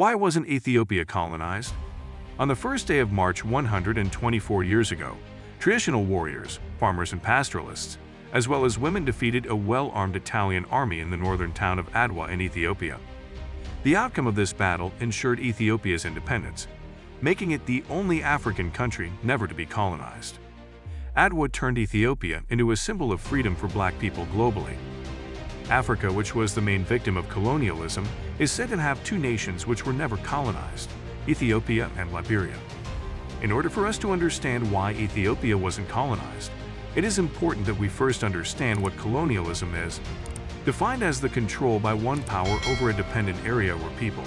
Why wasn't Ethiopia colonized? On the first day of March 124 years ago, traditional warriors, farmers and pastoralists, as well as women defeated a well-armed Italian army in the northern town of Adwa in Ethiopia. The outcome of this battle ensured Ethiopia's independence, making it the only African country never to be colonized. Adwa turned Ethiopia into a symbol of freedom for black people globally. Africa, which was the main victim of colonialism, is said to have two nations which were never colonized, Ethiopia and Liberia. In order for us to understand why Ethiopia wasn't colonized, it is important that we first understand what colonialism is. Defined as the control by one power over a dependent area or people,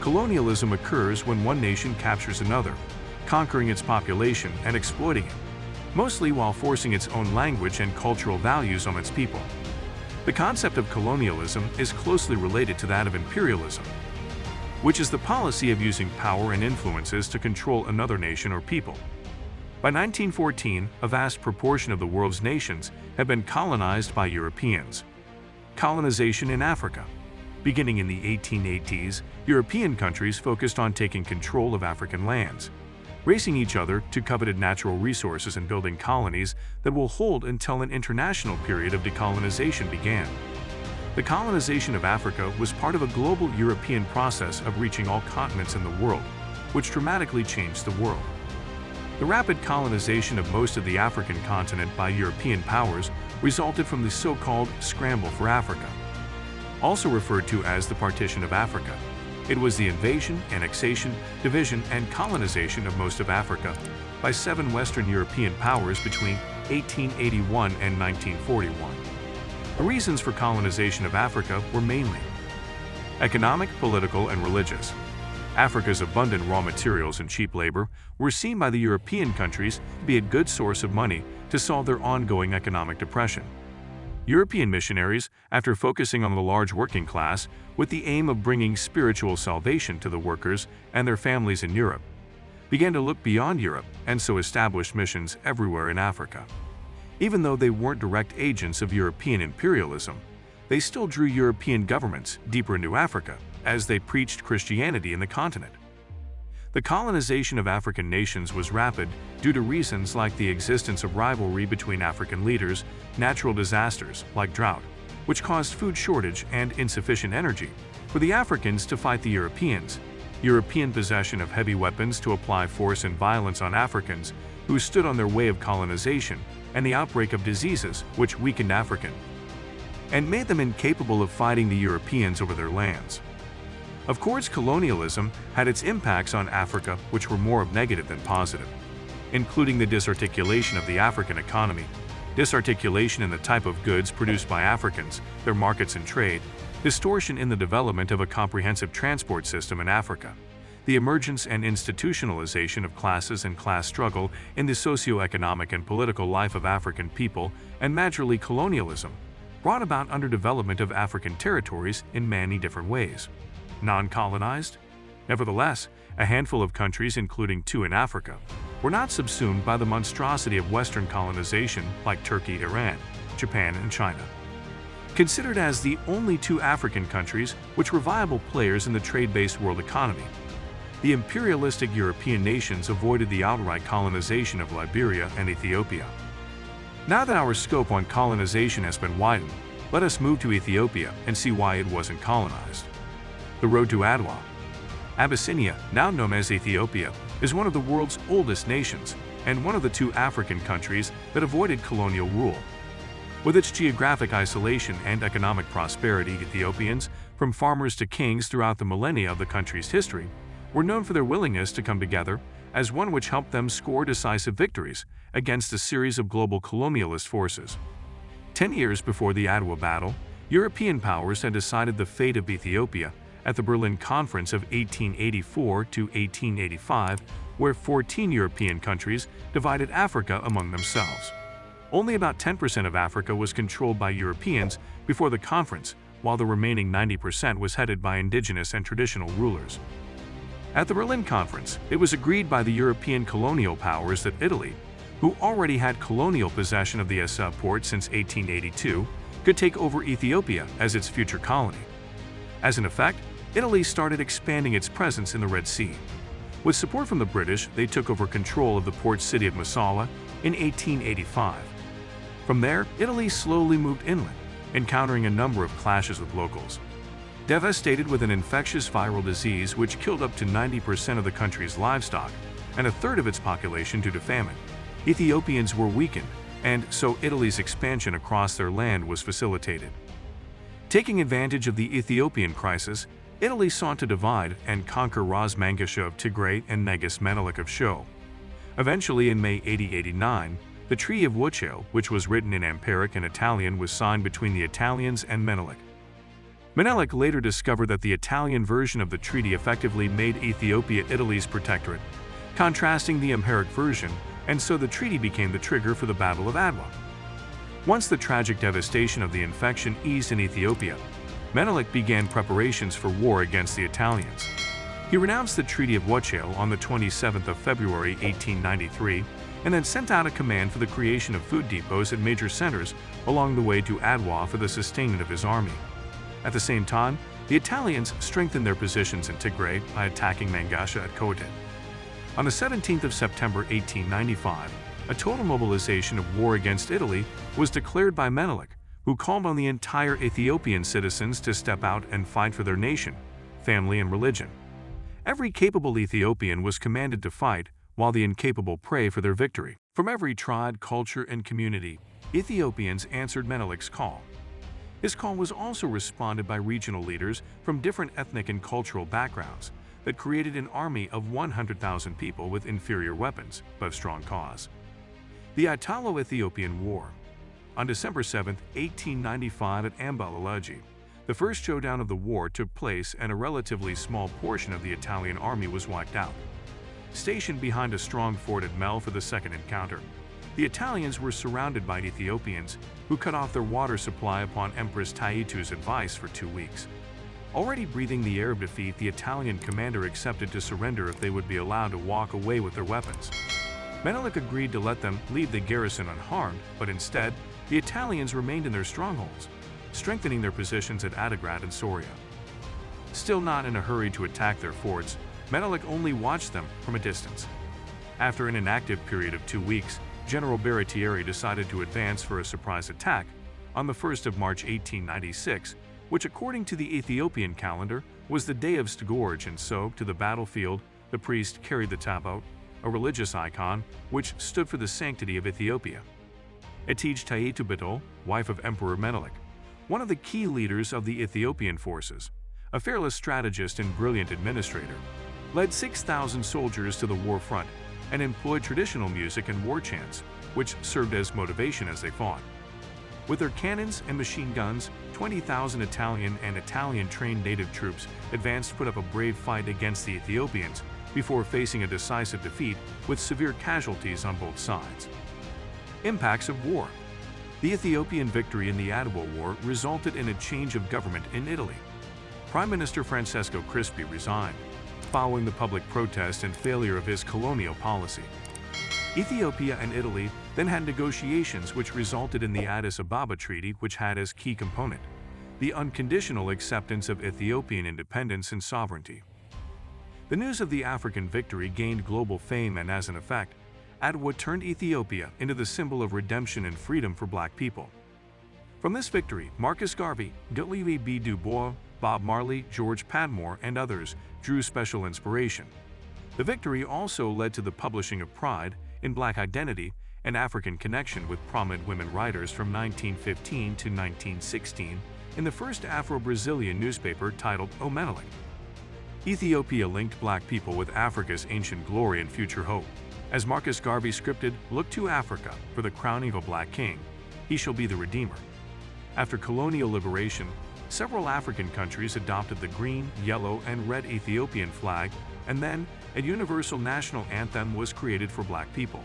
colonialism occurs when one nation captures another, conquering its population and exploiting it, mostly while forcing its own language and cultural values on its people. The concept of colonialism is closely related to that of imperialism, which is the policy of using power and influences to control another nation or people. By 1914, a vast proportion of the world's nations had been colonized by Europeans. Colonization in Africa Beginning in the 1880s, European countries focused on taking control of African lands, racing each other to coveted natural resources and building colonies that will hold until an international period of decolonization began. The colonization of Africa was part of a global European process of reaching all continents in the world, which dramatically changed the world. The rapid colonization of most of the African continent by European powers resulted from the so-called Scramble for Africa, also referred to as the Partition of Africa. It was the invasion, annexation, division, and colonization of most of Africa by seven Western European powers between 1881 and 1941. The reasons for colonization of Africa were mainly economic, political, and religious. Africa's abundant raw materials and cheap labor were seen by the European countries to be a good source of money to solve their ongoing economic depression. European missionaries, after focusing on the large working class with the aim of bringing spiritual salvation to the workers and their families in Europe, began to look beyond Europe and so established missions everywhere in Africa. Even though they weren't direct agents of European imperialism, they still drew European governments deeper into Africa as they preached Christianity in the continent. The colonization of African nations was rapid due to reasons like the existence of rivalry between African leaders, natural disasters like drought, which caused food shortage and insufficient energy, for the Africans to fight the Europeans, European possession of heavy weapons to apply force and violence on Africans who stood on their way of colonization, and the outbreak of diseases which weakened African and made them incapable of fighting the Europeans over their lands. Of course, colonialism had its impacts on Africa which were more of negative than positive, including the disarticulation of the African economy, disarticulation in the type of goods produced by Africans, their markets and trade, distortion in the development of a comprehensive transport system in Africa, the emergence and institutionalization of classes and class struggle in the socio-economic and political life of African people, and majorly colonialism, brought about underdevelopment of African territories in many different ways non-colonized. Nevertheless, a handful of countries, including two in Africa, were not subsumed by the monstrosity of Western colonization like Turkey, Iran, Japan, and China. Considered as the only two African countries which were viable players in the trade-based world economy, the imperialistic European nations avoided the outright colonization of Liberia and Ethiopia. Now that our scope on colonization has been widened, let us move to Ethiopia and see why it wasn't colonized. The road to Adwa. Abyssinia, now known as Ethiopia, is one of the world's oldest nations and one of the two African countries that avoided colonial rule. With its geographic isolation and economic prosperity, Ethiopians, from farmers to kings throughout the millennia of the country's history, were known for their willingness to come together as one which helped them score decisive victories against a series of global colonialist forces. Ten years before the Adwa battle, European powers had decided the fate of Ethiopia at the Berlin Conference of 1884 to 1885, where 14 European countries divided Africa among themselves. Only about 10% of Africa was controlled by Europeans before the conference, while the remaining 90% was headed by indigenous and traditional rulers. At the Berlin Conference, it was agreed by the European colonial powers that Italy, who already had colonial possession of the Assab port since 1882, could take over Ethiopia as its future colony. As an effect, Italy started expanding its presence in the Red Sea. With support from the British, they took over control of the port city of Massawa in 1885. From there, Italy slowly moved inland, encountering a number of clashes with locals. Devastated with an infectious viral disease which killed up to 90% of the country's livestock and a third of its population due to famine, Ethiopians were weakened, and so Italy's expansion across their land was facilitated. Taking advantage of the Ethiopian crisis, Italy sought to divide and conquer Ras Mangasha of Tigray and Negus Menelik of Sho. Eventually, in May 8089, the Treaty of Wuchale, which was written in Amharic and Italian, was signed between the Italians and Menelik. Menelik later discovered that the Italian version of the treaty effectively made Ethiopia Italy's protectorate, contrasting the Amharic version, and so the treaty became the trigger for the Battle of Adwa. Once the tragic devastation of the infection eased in Ethiopia, Menelik began preparations for war against the Italians. He renounced the Treaty of Wuchale on the 27th of February 1893 and then sent out a command for the creation of food depots at major centers along the way to Adwa for the sustainment of his army. At the same time, the Italians strengthened their positions in Tigray by attacking Mangasha at Koten. On the 17th of September 1895, a total mobilization of war against Italy was declared by Menelik, who called on the entire Ethiopian citizens to step out and fight for their nation, family, and religion. Every capable Ethiopian was commanded to fight, while the incapable pray for their victory. From every tribe, culture, and community, Ethiopians answered Menelik's call. His call was also responded by regional leaders from different ethnic and cultural backgrounds that created an army of 100,000 people with inferior weapons, but strong cause. The Italo-Ethiopian War On December 7, 1895 at Amba Alagi, the first showdown of the war took place and a relatively small portion of the Italian army was wiped out. Stationed behind a strong fort at Mel for the second encounter, the Italians were surrounded by Ethiopians, who cut off their water supply upon Empress Taitu's advice for two weeks. Already breathing the air of defeat, the Italian commander accepted to surrender if they would be allowed to walk away with their weapons. Menelik agreed to let them leave the garrison unharmed, but instead, the Italians remained in their strongholds, strengthening their positions at Adigrat and Soria. Still not in a hurry to attack their forts, Menelik only watched them from a distance. After an inactive period of two weeks, General Baratieri decided to advance for a surprise attack on the 1st of March 1896, which according to the Ethiopian calendar was the day of St. George and so, to the battlefield, the priest carried the tabot, a religious icon which stood for the sanctity of Ethiopia. Itege Taitu Betul, wife of Emperor Menelik, one of the key leaders of the Ethiopian forces, a fearless strategist and brilliant administrator, led 6,000 soldiers to the war front and employed traditional music and war chants, which served as motivation as they fought. With their cannons and machine guns, 20,000 Italian and Italian-trained native troops advanced to put up a brave fight against the Ethiopians before facing a decisive defeat with severe casualties on both sides. Impacts of War The Ethiopian victory in the Adwa War resulted in a change of government in Italy. Prime Minister Francesco Crispi resigned, following the public protest and failure of his colonial policy. Ethiopia and Italy then had negotiations which resulted in the Addis Ababa Treaty which had as key component the unconditional acceptance of Ethiopian independence and sovereignty. The news of the African victory gained global fame and as an effect, Adwa turned Ethiopia into the symbol of redemption and freedom for black people. From this victory, Marcus Garvey, W. B. Du Bois, Bob Marley, George Padmore, and others drew special inspiration. The victory also led to the publishing of Pride in Black Identity and African Connection with prominent women writers from 1915 to 1916 in the first Afro-Brazilian newspaper titled O Menelik. Ethiopia linked black people with Africa's ancient glory and future hope. As Marcus Garvey scripted, Look to Africa for the crowning of a black king. He shall be the Redeemer. After colonial liberation, several African countries adopted the green, yellow, and red Ethiopian flag, and then a universal national anthem was created for black people.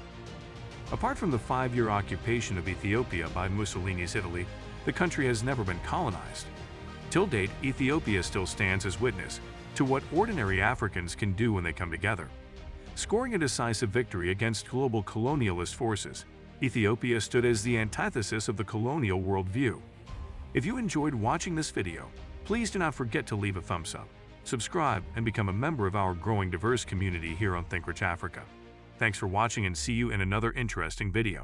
Apart from the five-year occupation of Ethiopia by Mussolini's Italy, the country has never been colonized. Till date, Ethiopia still stands as witness to what ordinary Africans can do when they come together. Scoring a decisive victory against global colonialist forces, Ethiopia stood as the antithesis of the colonial worldview. If you enjoyed watching this video, please do not forget to leave a thumbs up subscribe, and become a member of our growing diverse community here on ThinkRich Africa. Thanks for watching and see you in another interesting video.